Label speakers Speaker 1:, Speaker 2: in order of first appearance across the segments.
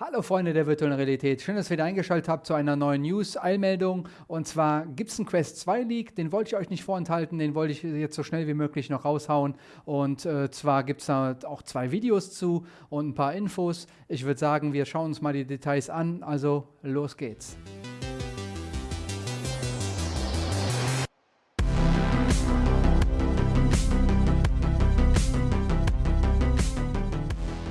Speaker 1: Hallo Freunde der virtuellen Realität, schön, dass ihr wieder eingeschaltet habt zu einer neuen News-Eilmeldung. Und zwar gibt es einen Quest 2 Leak, den wollte ich euch nicht vorenthalten, den wollte ich jetzt so schnell wie möglich noch raushauen. Und äh, zwar gibt es da auch zwei Videos zu und ein paar Infos. Ich würde sagen, wir schauen uns mal die Details an, also los geht's.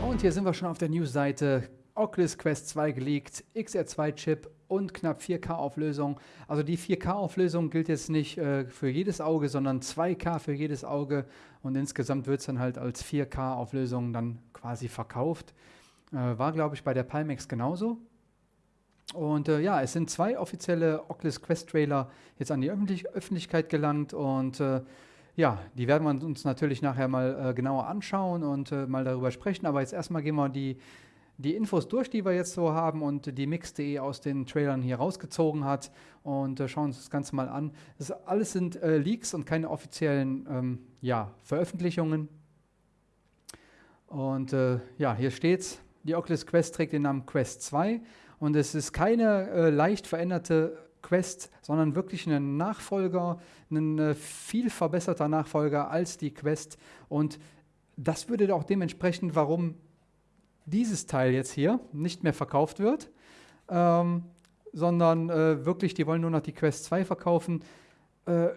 Speaker 1: Und hier sind wir schon auf der News-Seite Oculus Quest 2 geleakt, XR2-Chip und knapp 4K-Auflösung. Also die 4K-Auflösung gilt jetzt nicht äh, für jedes Auge, sondern 2K für jedes Auge und insgesamt wird es dann halt als 4K-Auflösung dann quasi verkauft. Äh, war, glaube ich, bei der Pimax genauso. Und äh, ja, es sind zwei offizielle Oculus Quest Trailer jetzt an die Öffentlich Öffentlichkeit gelangt und äh, ja, die werden wir uns natürlich nachher mal äh, genauer anschauen und äh, mal darüber sprechen. Aber jetzt erstmal gehen wir die die Infos durch, die wir jetzt so haben und die Mix.de aus den Trailern hier rausgezogen hat und äh, schauen uns das Ganze mal an. Das alles sind äh, Leaks und keine offiziellen ähm, ja, Veröffentlichungen. Und äh, ja, hier steht's. Die Oculus Quest trägt den Namen Quest 2 und es ist keine äh, leicht veränderte Quest, sondern wirklich ein Nachfolger, ein äh, viel verbesserter Nachfolger als die Quest und das würde auch dementsprechend, warum dieses Teil jetzt hier nicht mehr verkauft wird, ähm, sondern äh, wirklich, die wollen nur noch die Quest 2 verkaufen. Äh,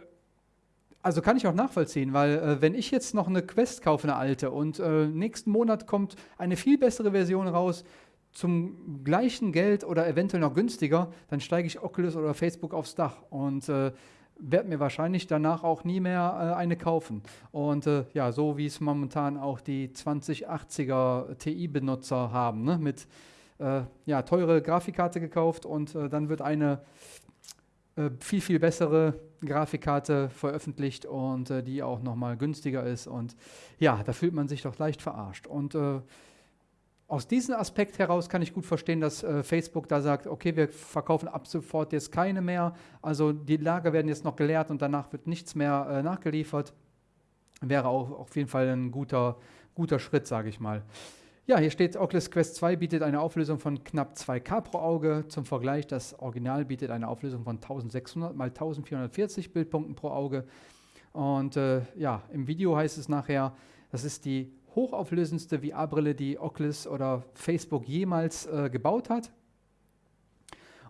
Speaker 1: also kann ich auch nachvollziehen, weil äh, wenn ich jetzt noch eine Quest kaufe, eine alte, und äh, nächsten Monat kommt eine viel bessere Version raus, zum gleichen Geld oder eventuell noch günstiger, dann steige ich Oculus oder Facebook aufs Dach. Und äh, werde mir wahrscheinlich danach auch nie mehr äh, eine kaufen. Und äh, ja, so wie es momentan auch die 2080er TI-Benutzer haben, ne? mit äh, ja, teure Grafikkarte gekauft und äh, dann wird eine äh, viel, viel bessere Grafikkarte veröffentlicht und äh, die auch nochmal günstiger ist. Und ja, da fühlt man sich doch leicht verarscht. Und aus diesem Aspekt heraus kann ich gut verstehen, dass äh, Facebook da sagt, okay, wir verkaufen ab sofort jetzt keine mehr. Also die Lager werden jetzt noch geleert und danach wird nichts mehr äh, nachgeliefert. Wäre auch auf jeden Fall ein guter, guter Schritt, sage ich mal. Ja, hier steht, Oculus Quest 2 bietet eine Auflösung von knapp 2K pro Auge. Zum Vergleich, das Original bietet eine Auflösung von 1600 x 1440 Bildpunkten pro Auge. Und äh, ja, im Video heißt es nachher, das ist die hochauflösendste VR-Brille, die Oculus oder Facebook jemals äh, gebaut hat.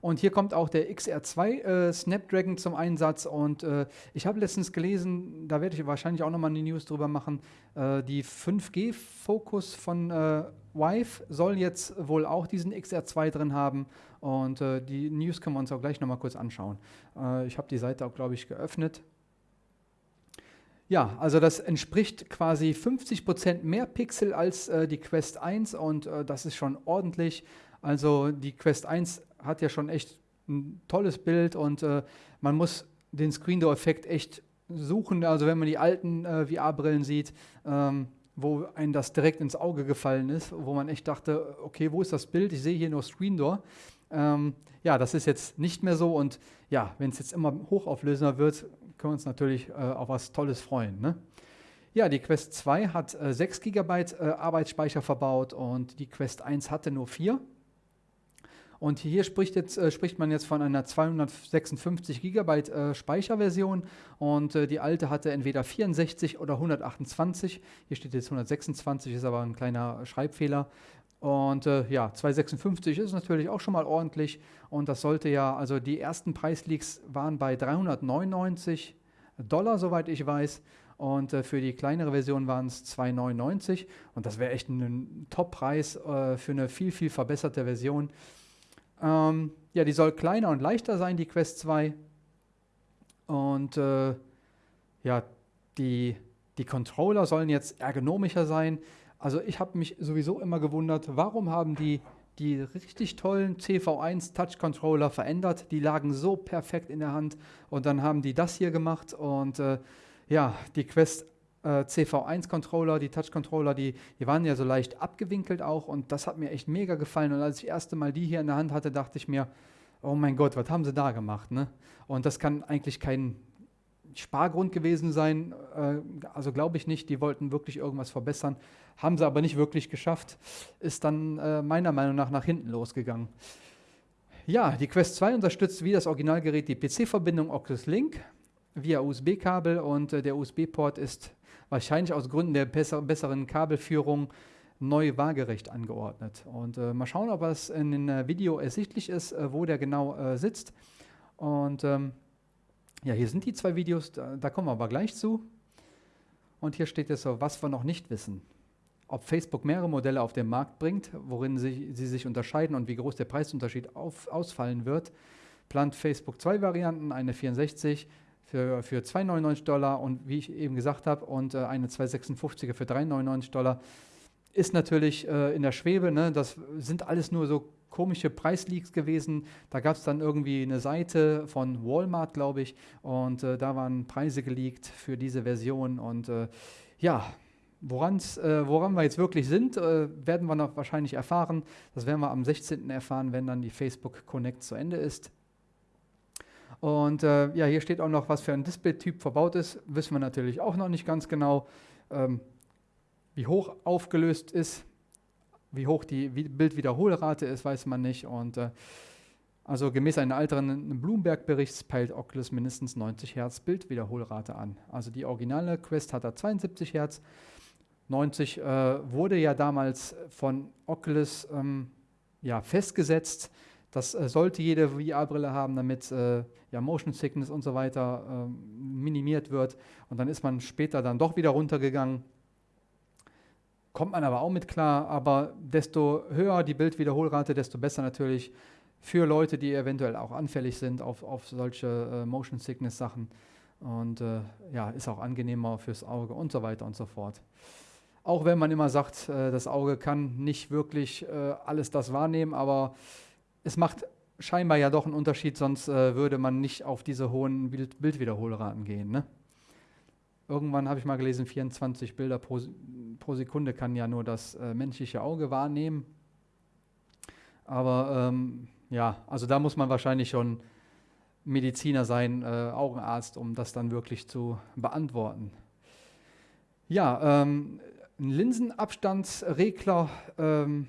Speaker 1: Und hier kommt auch der XR2 äh, Snapdragon zum Einsatz. Und äh, ich habe letztens gelesen, da werde ich wahrscheinlich auch nochmal eine News drüber machen, äh, die 5G-Fokus von äh, Vive soll jetzt wohl auch diesen XR2 drin haben. Und äh, die News können wir uns auch gleich nochmal kurz anschauen. Äh, ich habe die Seite auch, glaube ich, geöffnet. Ja, also das entspricht quasi 50% mehr Pixel als äh, die Quest 1 und äh, das ist schon ordentlich. Also die Quest 1 hat ja schon echt ein tolles Bild und äh, man muss den Screen Door Effekt echt suchen. Also wenn man die alten äh, VR-Brillen sieht, ähm, wo einem das direkt ins Auge gefallen ist, wo man echt dachte, okay, wo ist das Bild? Ich sehe hier nur Screen Door. Ähm, ja, das ist jetzt nicht mehr so und ja, wenn es jetzt immer hochauflösender wird, können wir uns natürlich äh, auf was Tolles freuen. Ne? Ja, die Quest 2 hat äh, 6 GB äh, Arbeitsspeicher verbaut und die Quest 1 hatte nur 4. Und hier spricht, jetzt, äh, spricht man jetzt von einer 256 GB äh, Speicherversion und äh, die alte hatte entweder 64 oder 128. Hier steht jetzt 126, ist aber ein kleiner Schreibfehler. Und äh, ja, 256 ist natürlich auch schon mal ordentlich. Und das sollte ja, also die ersten Preisleaks waren bei 399 Dollar, soweit ich weiß. Und äh, für die kleinere Version waren es 2,99. Und das wäre echt ein Top-Preis äh, für eine viel, viel verbesserte Version. Ähm, ja, die soll kleiner und leichter sein, die Quest 2. Und äh, ja, die, die Controller sollen jetzt ergonomischer sein. Also ich habe mich sowieso immer gewundert, warum haben die die richtig tollen CV1 Touch Controller verändert. Die lagen so perfekt in der Hand und dann haben die das hier gemacht und äh, ja, die Quest äh, CV1 Controller, die Touch Controller, die, die waren ja so leicht abgewinkelt auch und das hat mir echt mega gefallen und als ich das erste Mal die hier in der Hand hatte, dachte ich mir, oh mein Gott, was haben sie da gemacht, ne? Und das kann eigentlich kein Spargrund gewesen sein. Äh, also glaube ich nicht, die wollten wirklich irgendwas verbessern, haben sie aber nicht wirklich geschafft. Ist dann äh, meiner Meinung nach nach hinten losgegangen. Ja, die Quest 2 unterstützt wie das Originalgerät die PC-Verbindung Oculus Link via USB-Kabel und äh, der USB-Port ist wahrscheinlich aus Gründen der besser, besseren Kabelführung neu waagerecht angeordnet. Und äh, mal schauen, ob es in dem Video ersichtlich ist, wo der genau äh, sitzt. Und ähm, ja, hier sind die zwei Videos, da, da, kommen wir aber gleich zu. Und hier steht jetzt so, was wir noch nicht wissen. Ob Facebook mehrere Modelle auf den Markt bringt, worin sie, sie sich unterscheiden und wie groß der Preisunterschied auf, ausfallen wird, plant Facebook zwei Varianten, eine 64 für, für 2,99 Dollar und wie ich eben gesagt habe, und äh, eine 256er für 3,99 Dollar. Ist natürlich äh, in der Schwebe, ne? das sind alles nur so komische Preisleaks gewesen. Da gab es dann irgendwie eine Seite von Walmart, glaube ich, und äh, da waren Preise geleakt für diese Version. Und äh, ja, woran's, äh, woran wir jetzt wirklich sind, äh, werden wir noch wahrscheinlich erfahren. Das werden wir am 16. erfahren, wenn dann die Facebook Connect zu Ende ist. Und äh, ja, hier steht auch noch, was für ein Display-Typ verbaut ist. Wissen wir natürlich auch noch nicht ganz genau. Ähm, wie hoch aufgelöst ist, wie hoch die Bildwiederholrate ist, weiß man nicht. Und äh, also gemäß einem älteren Bloomberg-Bericht peilt Oculus mindestens 90 Hertz Bildwiederholrate an. Also die originale Quest hat da 72 Hertz. 90 äh, wurde ja damals von Oculus ähm, ja, festgesetzt. Das äh, sollte jede VR-Brille haben, damit äh, ja, Motion Sickness und so weiter ähm, minimiert wird. Und dann ist man später dann doch wieder runtergegangen kommt man aber auch mit klar, aber desto höher die Bildwiederholrate, desto besser natürlich für Leute, die eventuell auch anfällig sind auf, auf solche äh, Motion Sickness Sachen und äh, ja, ist auch angenehmer fürs Auge und so weiter und so fort. Auch wenn man immer sagt, äh, das Auge kann nicht wirklich äh, alles das wahrnehmen, aber es macht scheinbar ja doch einen Unterschied, sonst äh, würde man nicht auf diese hohen Bild Bildwiederholraten gehen. Ne? Irgendwann habe ich mal gelesen, 24 Bilder pro, pro Sekunde kann ja nur das äh, menschliche Auge wahrnehmen. Aber ähm, ja, also da muss man wahrscheinlich schon Mediziner sein, äh, Augenarzt, um das dann wirklich zu beantworten. Ja, ähm, ein Linsenabstandsregler, ähm,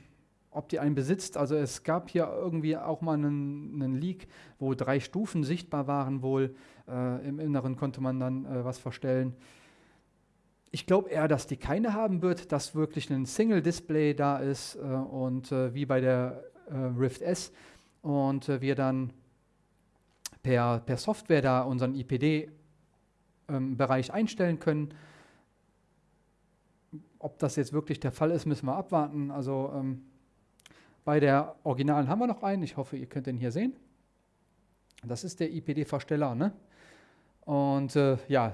Speaker 1: ob die einen besitzt. Also es gab hier irgendwie auch mal einen, einen Leak, wo drei Stufen sichtbar waren wohl. Äh, Im Inneren konnte man dann äh, was verstellen. Ich glaube eher, dass die keine haben wird, dass wirklich ein Single-Display da ist äh, und äh, wie bei der äh, Rift S und äh, wir dann per, per Software da unseren IPD-Bereich ähm, einstellen können. Ob das jetzt wirklich der Fall ist, müssen wir abwarten. Also ähm, bei der Originalen haben wir noch einen. Ich hoffe, ihr könnt den hier sehen. Das ist der IPD-Versteller. Ne? Und äh, ja,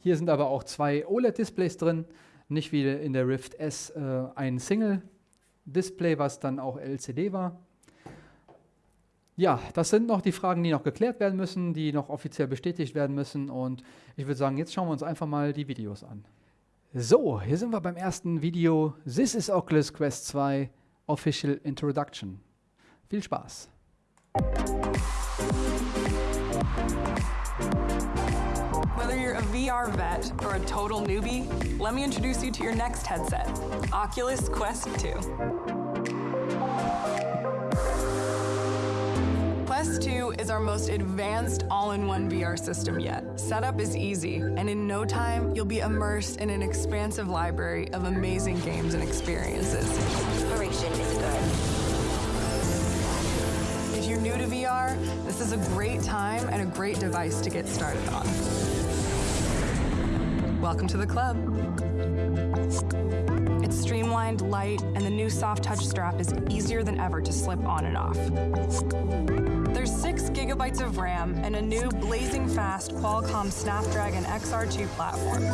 Speaker 1: hier sind aber auch zwei OLED-Displays drin, nicht wie in der Rift S äh, ein Single-Display, was dann auch LCD war. Ja, das sind noch die Fragen, die noch geklärt werden müssen, die noch offiziell bestätigt werden müssen. Und ich würde sagen, jetzt schauen wir uns einfach mal die Videos an. So, hier sind wir beim ersten Video. This is Oculus Quest 2 Official Introduction. Viel Spaß!
Speaker 2: You're a VR vet or a total newbie, let me introduce you to your next headset, Oculus Quest 2. Quest 2 is our most advanced all-in-one VR system yet. Setup is easy, and in no time, you'll be immersed in an expansive library of amazing games and experiences.
Speaker 3: Inspiration is good.
Speaker 2: If you're new to VR, this is a great time and a great device to get started on. Welcome to the club. It's streamlined, light, and the new soft touch strap is easier than ever to slip on and off. There's 6 gigabytes of RAM and a new blazing fast Qualcomm Snapdragon XR2 platform.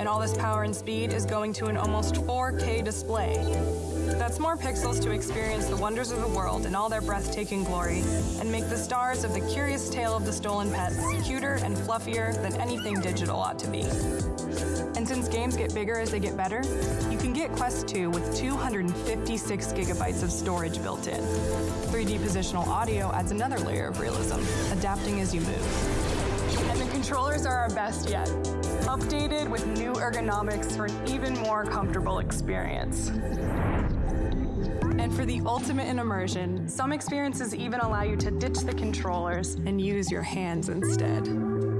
Speaker 2: And all this power and speed is going to an almost 4K display. That's more pixels to experience the wonders of the world in all their breathtaking glory and make the stars of the curious tale of the stolen pets cuter and fluffier than anything digital ought to be. And since games get bigger as they get better, you can get Quest 2 with 256 gigabytes of storage built in. 3D positional audio adds another layer of realism, adapting as you move. And the controllers are our best yet, updated with new ergonomics for an even more comfortable experience. And for the ultimate in immersion, some experiences even allow you to ditch the controllers and use your hands instead.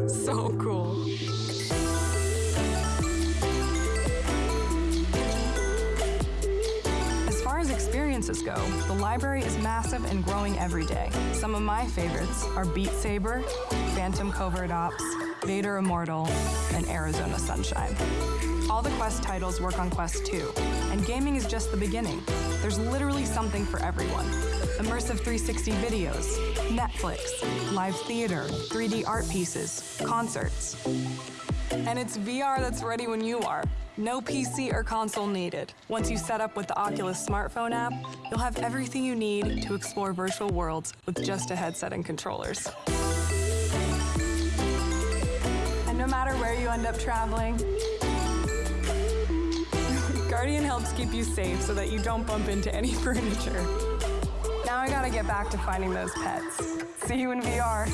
Speaker 2: So cool. As far as experiences go, the library is massive and growing every day. Some of my favorites are Beat Saber, Phantom Covert Ops, Vader Immortal, and Arizona Sunshine. All the Quest titles work on Quest 2, and gaming is just the beginning. There's literally something for everyone. Immersive 360 videos, Netflix, live theater, 3D art pieces, concerts. And it's VR that's ready when you are. No PC or console needed. Once you set up with the Oculus smartphone app, you'll have everything you need to explore virtual worlds with just a headset and controllers. And no matter where you end up traveling, Guardian helps keep you safe so that you don't bump into any furniture. Now I gotta get back to finding those pets. See you in VR.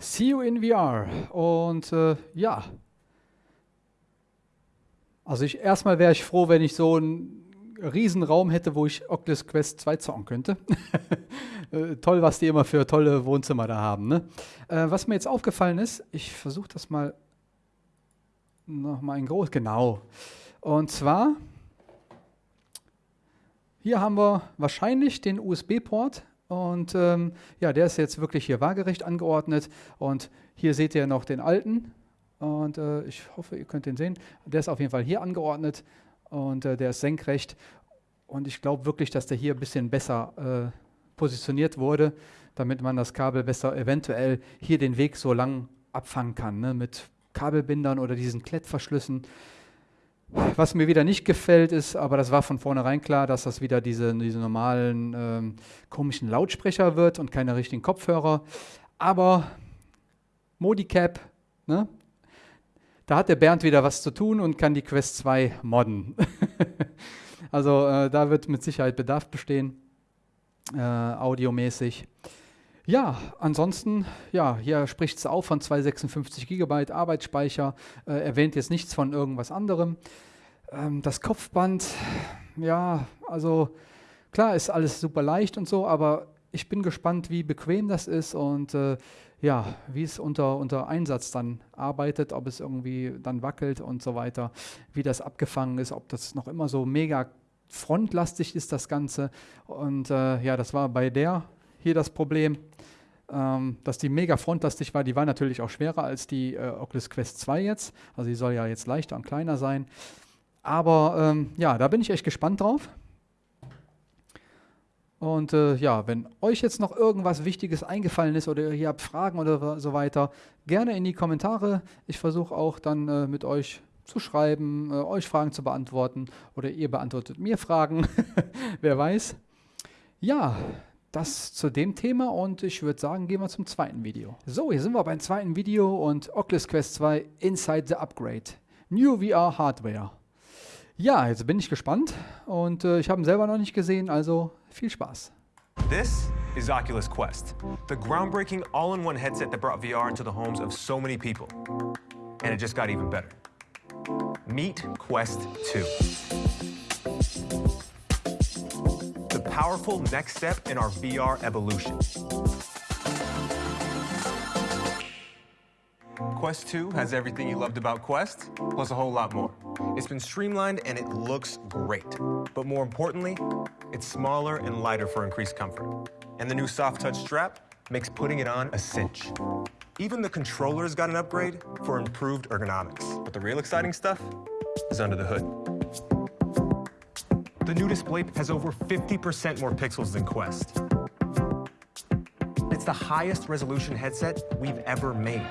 Speaker 1: See you in VR. Und äh, ja. Also ich erstmal wäre ich froh, wenn ich so einen riesen Raum hätte, wo ich Oculus Quest 2 zocken könnte. äh, toll, was die immer für tolle Wohnzimmer da haben. Ne? Äh, was mir jetzt aufgefallen ist, ich versuche das mal nochmal in groß. Genau. Und zwar, hier haben wir wahrscheinlich den USB-Port und ähm, ja, der ist jetzt wirklich hier waagerecht angeordnet. Und hier seht ihr noch den alten. Und äh, ich hoffe, ihr könnt den sehen. Der ist auf jeden Fall hier angeordnet und äh, der ist senkrecht. Und ich glaube wirklich, dass der hier ein bisschen besser äh, positioniert wurde, damit man das Kabel besser eventuell hier den Weg so lang abfangen kann, ne, mit Kabelbindern oder diesen Klettverschlüssen. Was mir wieder nicht gefällt, ist, aber das war von vornherein klar, dass das wieder diese, diese normalen ähm, komischen Lautsprecher wird und keine richtigen Kopfhörer. Aber Modicap, ne? da hat der Bernd wieder was zu tun und kann die Quest 2 modden. also äh, da wird mit Sicherheit Bedarf bestehen, äh, audiomäßig. Ja, ansonsten, ja, hier spricht es auch von 256 GB Arbeitsspeicher, äh, erwähnt jetzt nichts von irgendwas anderem. Ähm, das Kopfband, ja, also klar ist alles super leicht und so, aber ich bin gespannt, wie bequem das ist und äh, ja, wie es unter, unter Einsatz dann arbeitet, ob es irgendwie dann wackelt und so weiter, wie das abgefangen ist, ob das noch immer so mega frontlastig ist, das Ganze. Und äh, ja, das war bei der hier das Problem, ähm, dass die mega frontlastig war. Die war natürlich auch schwerer als die äh, Oculus Quest 2 jetzt. Also die soll ja jetzt leichter und kleiner sein. Aber ähm, ja, da bin ich echt gespannt drauf. Und äh, ja, wenn euch jetzt noch irgendwas Wichtiges eingefallen ist oder ihr habt Fragen oder so weiter, gerne in die Kommentare. Ich versuche auch dann äh, mit euch zu schreiben, äh, euch Fragen zu beantworten oder ihr beantwortet mir Fragen, wer weiß. Ja, das zu dem Thema und ich würde sagen, gehen wir zum zweiten Video. So, hier sind wir beim zweiten Video und Oculus Quest 2 Inside the Upgrade. New VR Hardware. Ja, jetzt bin ich gespannt und äh, ich habe ihn selber noch nicht gesehen, also viel Spaß.
Speaker 4: This is Oculus Quest, the groundbreaking all-in-one headset that brought VR into the homes of so many people. And it just got even better. Meet Quest 2. Powerful next step in our VR evolution. Quest 2 has everything you loved about Quest, plus a whole lot more. It's been streamlined and it looks great. But more importantly, it's smaller and lighter for increased comfort. And the new soft touch strap makes putting it on a cinch. Even the controller's got an upgrade for improved ergonomics. But the real exciting stuff is under the hood. The new display has over 50% more pixels than Quest. It's the highest resolution headset we've ever made.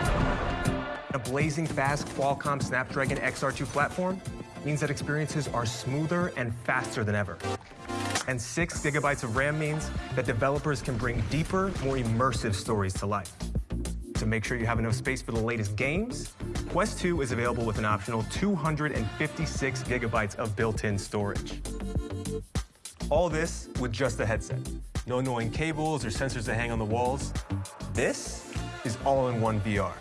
Speaker 4: A blazing fast Qualcomm Snapdragon XR2 platform means that experiences are smoother and faster than ever. And six gigabytes of RAM means that developers can bring deeper, more immersive stories to life. To make sure you have enough space for the latest games, Quest 2 is available with an optional 256 gigabytes of built-in storage. All this with just the headset. No annoying cables or sensors that hang on the walls. This is all-in-one VR.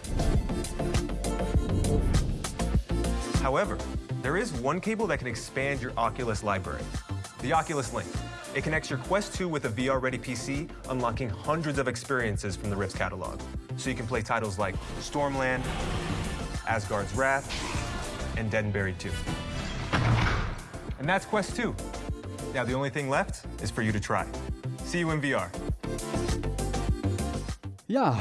Speaker 4: However, there is one cable that can expand your Oculus library, the Oculus Link. It connects your Quest 2 with a VR-ready PC, unlocking hundreds of experiences from the Rift's catalog. So you can play titles like Stormland, Asgard's Wrath, and Dead and Buried 2. And that's Quest 2. Now the only thing left is for you to try. See you in VR.
Speaker 1: Ja,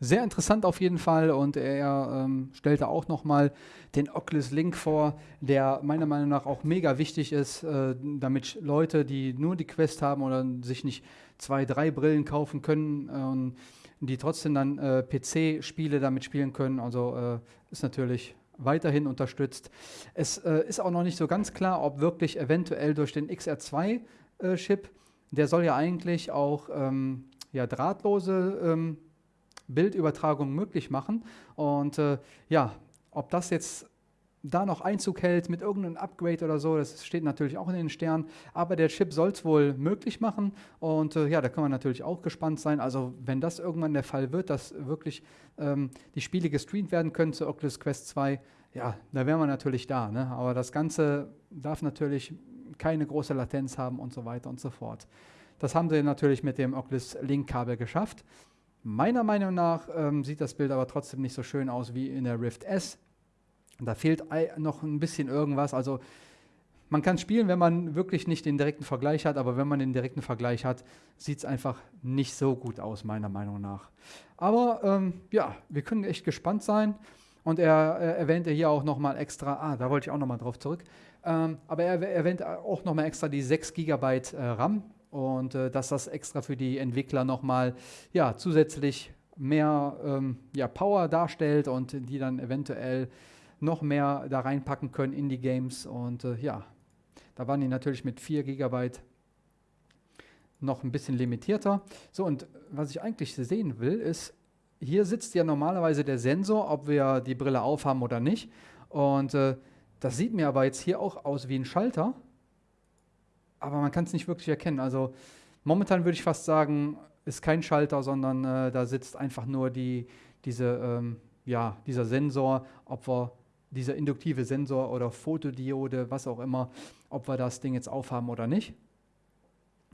Speaker 1: sehr interessant auf jeden Fall und er ähm, stellte auch nochmal den Oculus Link vor, der meiner Meinung nach auch mega wichtig ist, äh, damit Leute, die nur die Quest haben oder sich nicht zwei, drei Brillen kaufen können, äh, die trotzdem dann äh, PC-Spiele damit spielen können. Also äh, ist natürlich weiterhin unterstützt. Es äh, ist auch noch nicht so ganz klar, ob wirklich eventuell durch den XR2-Chip, äh, der soll ja eigentlich auch ähm, ja, drahtlose ähm, Bildübertragung möglich machen. Und äh, ja, ob das jetzt da noch Einzug hält mit irgendeinem Upgrade oder so, das steht natürlich auch in den Sternen. Aber der Chip soll es wohl möglich machen. Und äh, ja, da kann man natürlich auch gespannt sein. Also, wenn das irgendwann der Fall wird, dass wirklich ähm, die Spiele gestreamt werden können zu Oculus Quest 2, ja, da wären wir natürlich da. Ne? Aber das Ganze darf natürlich keine große Latenz haben und so weiter und so fort. Das haben sie natürlich mit dem Oculus Link-Kabel geschafft. Meiner Meinung nach ähm, sieht das Bild aber trotzdem nicht so schön aus wie in der Rift S. Da fehlt noch ein bisschen irgendwas. Also man kann spielen, wenn man wirklich nicht den direkten Vergleich hat, aber wenn man den direkten Vergleich hat, sieht es einfach nicht so gut aus, meiner Meinung nach. Aber ähm, ja, wir können echt gespannt sein. Und er äh, erwähnte hier auch nochmal extra, ah, da wollte ich auch nochmal drauf zurück, ähm, aber er erwähnt auch nochmal extra die 6 GB äh, RAM und äh, dass das extra für die Entwickler nochmal ja, zusätzlich mehr ähm, ja, Power darstellt und die dann eventuell noch mehr da reinpacken können in die Games. Und äh, ja, da waren die natürlich mit 4 GB noch ein bisschen limitierter. So, und was ich eigentlich sehen will, ist, hier sitzt ja normalerweise der Sensor, ob wir die Brille aufhaben oder nicht. Und äh, das sieht mir aber jetzt hier auch aus wie ein Schalter aber man kann es nicht wirklich erkennen. Also momentan würde ich fast sagen, ist kein Schalter, sondern äh, da sitzt einfach nur die, diese, ähm, ja, dieser Sensor, ob wir dieser induktive Sensor oder Fotodiode, was auch immer, ob wir das Ding jetzt aufhaben oder nicht.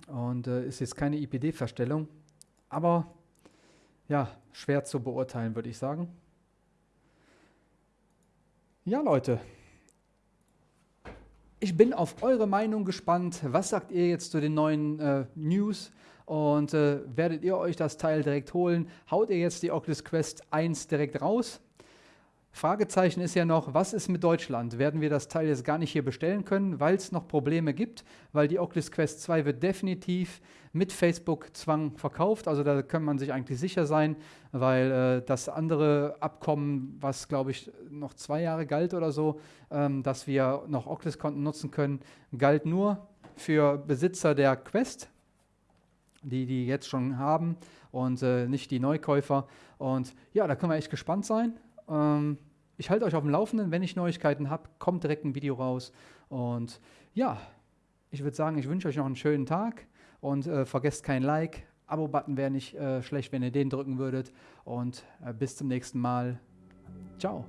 Speaker 1: Und äh, ist jetzt keine IPD-Verstellung, aber ja, schwer zu beurteilen, würde ich sagen. Ja, Leute, ich bin auf eure Meinung gespannt. Was sagt ihr jetzt zu den neuen äh, News? Und äh, werdet ihr euch das Teil direkt holen? Haut ihr jetzt die Oculus Quest 1 direkt raus? Fragezeichen ist ja noch, was ist mit Deutschland? Werden wir das Teil jetzt gar nicht hier bestellen können, weil es noch Probleme gibt? Weil die Oculus Quest 2 wird definitiv mit Facebook-Zwang verkauft. Also da kann man sich eigentlich sicher sein, weil äh, das andere Abkommen, was glaube ich noch zwei Jahre galt oder so, ähm, dass wir noch Oculus-Konten nutzen können, galt nur für Besitzer der Quest, die die jetzt schon haben und äh, nicht die Neukäufer. Und ja, da können wir echt gespannt sein. Ähm, ich halte euch auf dem Laufenden. Wenn ich Neuigkeiten habe, kommt direkt ein Video raus. Und ja, ich würde sagen, ich wünsche euch noch einen schönen Tag und äh, vergesst kein Like. Abo-Button wäre nicht äh, schlecht, wenn ihr den drücken würdet. Und äh, bis zum nächsten Mal. Ciao.